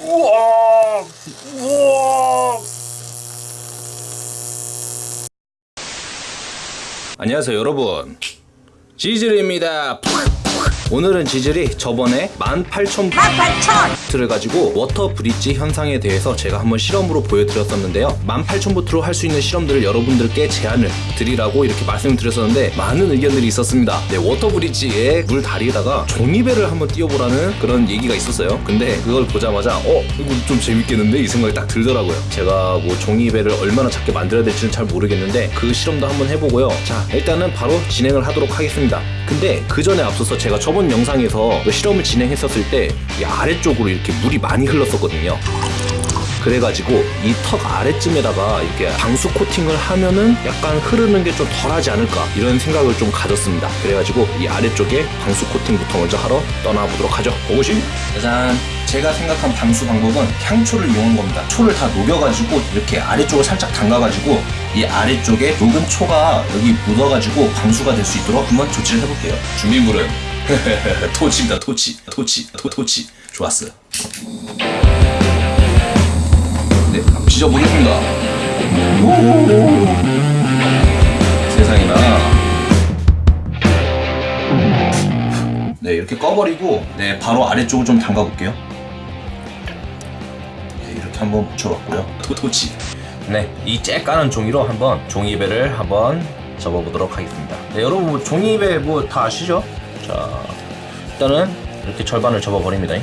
우와 우와. 안녕하세요 여러분. 지즐입니다 오늘은 지즐이 저번에 18,000 볼트를 가지고 water bridge 현상에 대해서 제가 한번 실험으로 보여드렸었는데요. 18,000볼트로 할 수 있는 실험들을 여러분들께 제안을 드리라고 이렇게 말씀을 드렸었는데 많은 의견들이 있었습니다. 네, 워터 브릿지에 물 다리에다가 종이배를 한번 띄워보라는 그런 얘기가 있었어요. 근데 그걸 보자마자 어 이거 좀 재밌겠는데? 이 생각이 딱 들더라고요. 제가 뭐 종이배를 얼마나 작게 만들어야 될지는 잘 모르겠는데 그 실험도 한번 해보고요. 자 일단은 바로 진행을 하도록 하겠습니다 근데 그 전에 앞서서 제가 저번 영상에서 그 실험을 진행했었을 때 이 아래쪽으로 이렇게 물이 많이 흘렀었거든요 그래가지고 이 턱 아래쯤에다가 이렇게 방수 코팅을 하면은 약간 흐르는 게 좀 덜하지 않을까 이런 생각을 좀 가졌습니다. 그래가지고 이 아래쪽에 방수 코팅부터 먼저 하러 떠나보도록 하죠. 고고싱! 짜잔! 제가 생각한 방수 방법은 향초를 이용한 겁니다. 초를 다 녹여가지고 이렇게 아래쪽을 살짝 담가가지고 이 아래쪽에 녹은 초가 여기 묻어가지고 방수가 될 수 있도록 한번 조치를 해볼게요. 준비물은 토치입니다. 토치, 토치, 토, 토치. 좋았어요. 네, 한번 찢어보겠습니다. 세상에나. 네, 이렇게 꺼버리고, 네, 바로 아래쪽을 좀 담가 볼게요. 네, 이렇게 한번 붙여봤고요. 토, 토치. 네, 이 째까는 종이로 한번 종이배를 한번 접어보도록 하겠습니다. 네, 여러분 뭐 종이배 뭐 다 아시죠? 자, 일단은 이렇게 절반을 접어버립니다.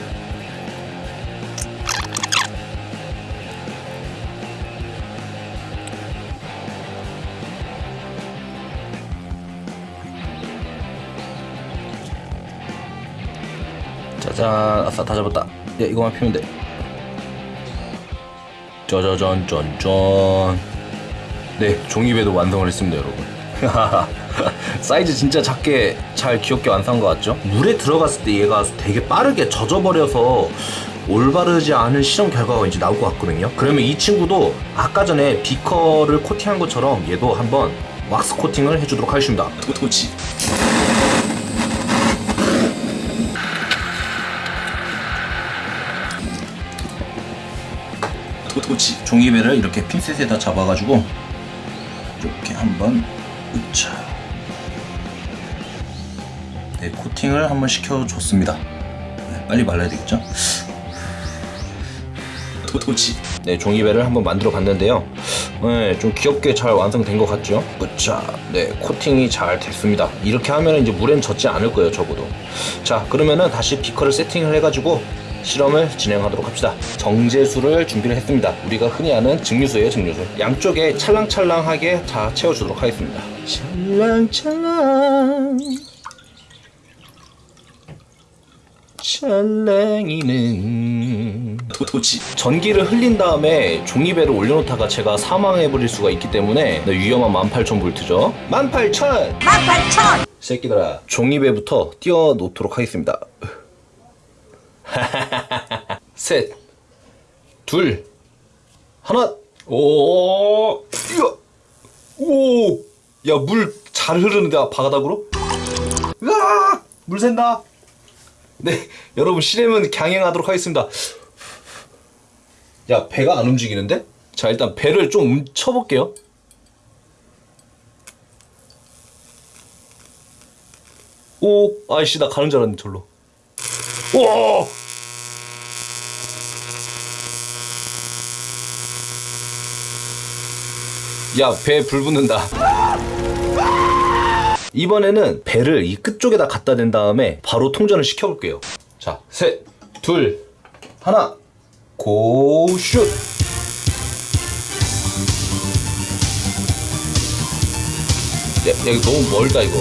짜잔 아싸 다 잡았다 야 이거만 피면 돼 짜자잔 짠짠 네 종이배도 완성을 했습니다 여러분. 사이즈 진짜 작게 잘 귀엽게 완성한 것 같죠? 물에 들어갔을 때 얘가 되게 빠르게 젖어버려서 올바르지 않은 실험 결과가 이제 나올 것 같거든요. 그러면 이 친구도 아까 전에 비커를 코팅한 것처럼 얘도 한번 왁스 코팅을 해주도록 하겠습니다. 토치 토치 종이배를 이렇게 핀셋에다 잡아가지고 이렇게 한번 으차. 네, 코팅을 한번 시켜줬습니다. 네, 빨리 말라야 되겠죠? 토치. 네 종이배를 한번 만들어 봤는데요. 네, 좀 귀엽게 잘 완성된 것 같죠? 으차. 네 코팅이 잘 됐습니다. 이렇게 하면 이제 물엔 젖지 않을 거예요 적어도. 자 그러면은 다시 비커를 세팅을 해가지고 실험을 진행하도록 합시다. 정제수를 준비를 했습니다. 우리가 흔히 아는 증류수예요, 증류수. 양쪽에 찰랑찰랑하게 다 채워주도록 하겠습니다. 찰랑찰랑 찰랑이는 토치 전기를 흘린 다음에 종이배를 올려놓다가 제가 사망해버릴 수가 있기 때문에 네, 위험한 18,000V죠 18,000! 18,000! 새끼들아 종이배부터 띄워 놓도록 하겠습니다 셋, 둘, 하나, 오, 이거, 오, 야, 물 잘 흐르는데, 바닥으로? 으아! 물 샌다! 네, 여러분, 실험은 강행하도록 하겠습니다. 야, 배가 안 움직이는데? 자, 일단 배를 좀 움- 쳐볼게요. 오, 아이씨, 나 가는 줄 알았는데, 절로. 오! 야, 배불 붙는다. 이번에는 배를 이 끝쪽에다 갖다 댄 다음에 바로 통전을 시켜볼게요. 자, 셋, 둘, 하나, 고, 슛! 야, 야, 이거 너무 멀다, 이거.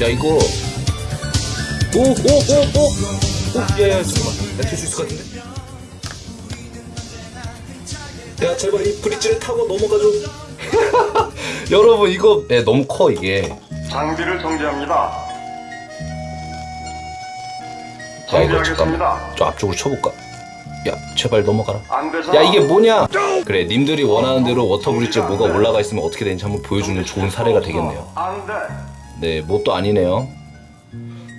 야 이거 오오오오 야야 잠깐만 나될수 있을 것 같은데 야 제발 이 브릿지를 타고 넘어가줘 여러분 이거 야, 너무 커 이게 장비를 정지합니다. 야 이거 정지하겠습니다. 잠깐만 저 앞쪽으로 쳐볼까 야 제발 넘어가라. 야 이게 뭐냐 그래 님들이 원하는 대로 워터 브릿지에 뭐가 올라가 있으면 어떻게 되는지 한번 보여주는 좋은 사례가 되겠네요 안 돼. 네, 뭣도 아니네요.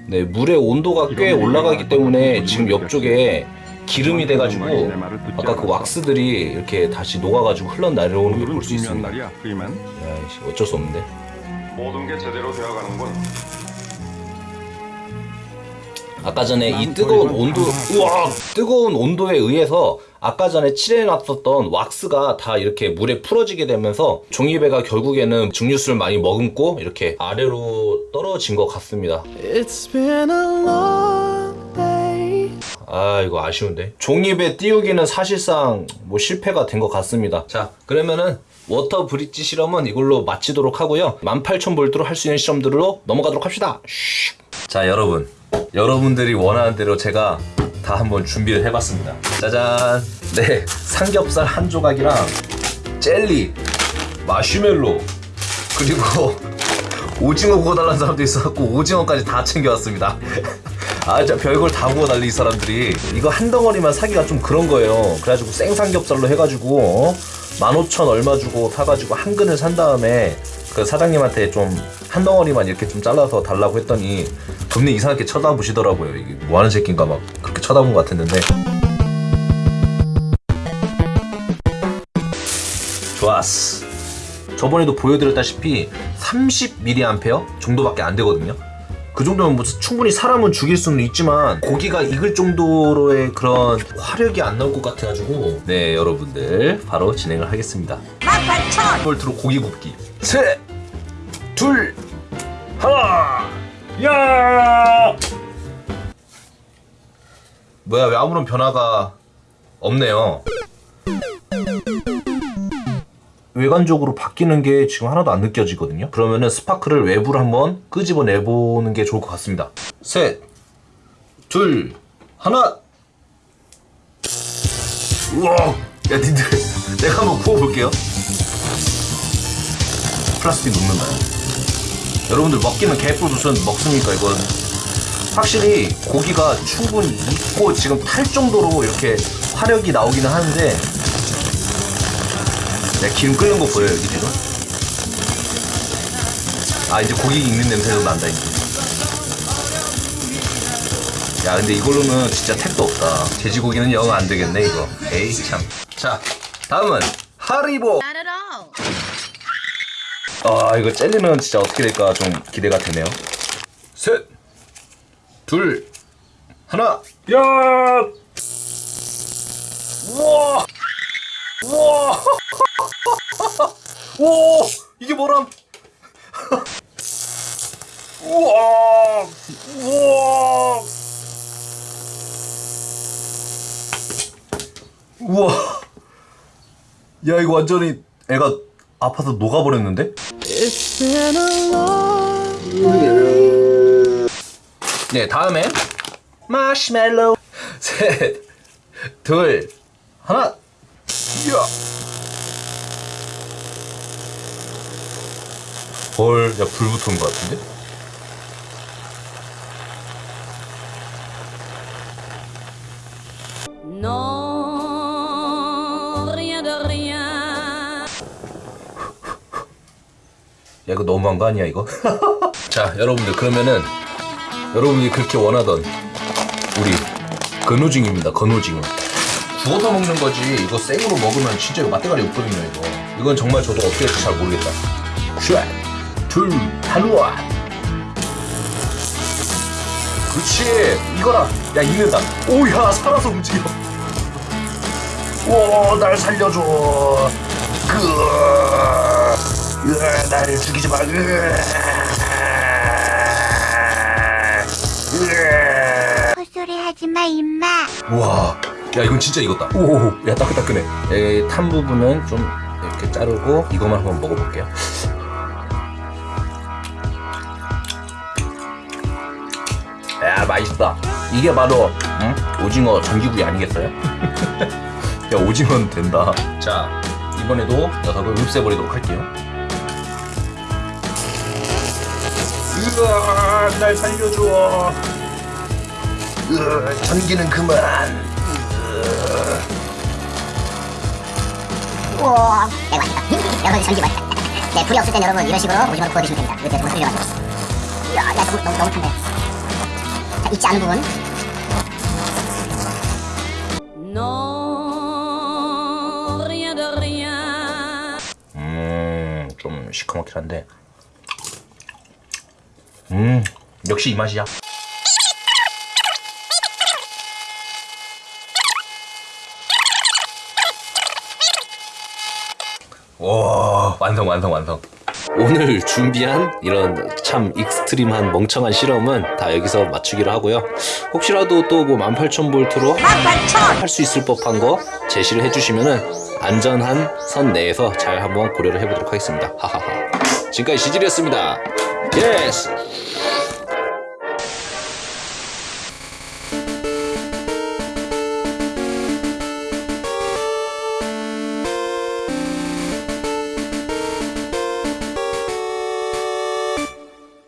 네, 물의 온도가 꽤 올라가기 때문에 지금 옆쪽에 기름이 돼가지고 아까 그 왁스들이 이렇게 다시 녹아가지고 흘러내려오는 걸 볼 수 있습니다. 그이만 야, 어쩔 수 없는데. 모든 게 제대로 되어가는군. 아까 전에 이 뜨거운 온도, 우와! 뜨거운 온도에 의해서 아까 전에 칠해놨었던 왁스가 다 이렇게 물에 풀어지게 되면서 종이배가 결국에는 증류수를 많이 머금고 이렇게 아래로 떨어진 것 같습니다. It's been a long day. 아 이거 아쉬운데 종이배 띄우기는 사실상 뭐 실패가 된 것 같습니다 자 그러면은 water bridge 실험은 이걸로 마치도록 하고요 18,000볼트로 할 수 있는 실험들로 넘어가도록 합시다 슈. 자 여러분 여러분들이 원하는 대로 제가 다 한번 준비를 해봤습니다 짜잔 네 삼겹살 한 조각이랑 젤리 마시멜로 그리고 오징어 구워달라는 사람도 있어갖고 오징어까지 다 챙겨왔습니다. 아, 진짜 별걸 다 구워 달리 이 사람들이. 이거 한 덩어리만 사기가 좀 그런 거예요. 그래가지고 생삼겹살로 해가지고, 어? 15,000 얼마 주고 사가지고 한 근을 산 다음에 그 사장님한테 좀 한 덩어리만 이렇게 좀 잘라서 달라고 했더니 금리 이상하게 쳐다보시더라고요. 이게 뭐 하는 새끼인가 막 그렇게 쳐다본 것 같았는데. 좋았어. 저번에도 보여드렸다시피 30mA 정도밖에 안 되거든요. 그 정도면 뭐 충분히 사람은 죽일 수는 있지만 고기가 익을 정도로의 그런 화력이 안 나올 것 같아가지고 네 여러분들 바로 진행을 하겠습니다. 18,000 볼트로 고기 굽기 셋, 둘, 하나, 야! 뭐야 왜 아무런 변화가 없네요. 외관적으로 바뀌는 게 지금 하나도 안 느껴지거든요. 그러면은 스파크를 외부로 한번 끄집어 내 보는 게 좋을 것 같습니다. 셋, 둘, 하나. 우와, 야 니들 내가 한번 구워볼게요. 플라스틱 녹는다. 여러분들 먹기는 개뿔 무슨 먹습니까 이건? 확실히 고기가 충분히 익고 지금 탈 정도로 이렇게 화력이 나오기는 하는데 내 기름 끓는 거 보여요 여기 지금? 아 이제 고기 익는 냄새도 난다 이제 야 근데 이걸로는 진짜 택도 없다 돼지고기는 영 안 되겠네 이거 에이 참자 다음은 하리보. 아 이거 젤리는 진짜 어떻게 될까 좀 기대가 되네요. 셋 둘 하나 야! 우와! 우와! 오 이게 뭐람? 우와! 우와! 우와! 야 이거 완전히 애가 아파서 녹아버렸는데 네 다음엔 마시멜로 셋둘 하나. 야. 헐, 야, 불 붙은 것 같은데? Non, 야, 이거 너무한 거 아니야, 이거? 자, 여러분들, 그러면은, 여러분이 그렇게 원하던, 우리, 건오징입니다, 건오징어. 구워서 먹는 거지, 이거 생으로 먹으면 진짜 이거 맛대가리 없거든요, 이거. 이건 정말 저도 어떻게 할지 잘 모르겠다. 쉣! 둘, 하루아! 그렇지! 이거라! 야, 익는다! 오야, 살아서 움직여! 오, 날 살려줘! 그, 으아, 나를 죽이지 마. 헛소리 하지 마, 임마. 우와, 야 이건 진짜 익었다. 오, 야 따끈따끈해. 에, 탄 부분은 좀 이렇게 자르고 이거만 한번 먹어볼게요. 야 맛있다. 이게 바로 응? 오징어 전기구이 아니겠어요? 야 오징어는 된다. 자 이번에도 녀석을 흡수해버리도록 할게요. 으아, 날 살려줘. 으아, 전기는 그만. 우와, 네, 맛있다. 여러분, 전기 맛있다. 네, 불이 없을 땐 여러분 이런 식으로 오징어를 구워 드시면 됩니다. 이거 제가 정수리 가지고. 너무, 너무, 너무 탄데. 자, 잊지 않은 부분. Non, rien de rien. 음, 좀 시커멓긴 한데. 음, 역시 이 맛이야. 와, 완성, 완성, 완성. 오늘 준비한 이런 참 extreme한 멍청한 실험은 다 여기서 마치기로 하고요. 혹시라도 또 뭐 18,000볼트로 할 수 있을 법한 거 제시를 해주시면은 안전한 선 내에서 잘 한번 고려를 해보도록 하겠습니다. 하하하. 지금까지 시질이었습니다. 예스.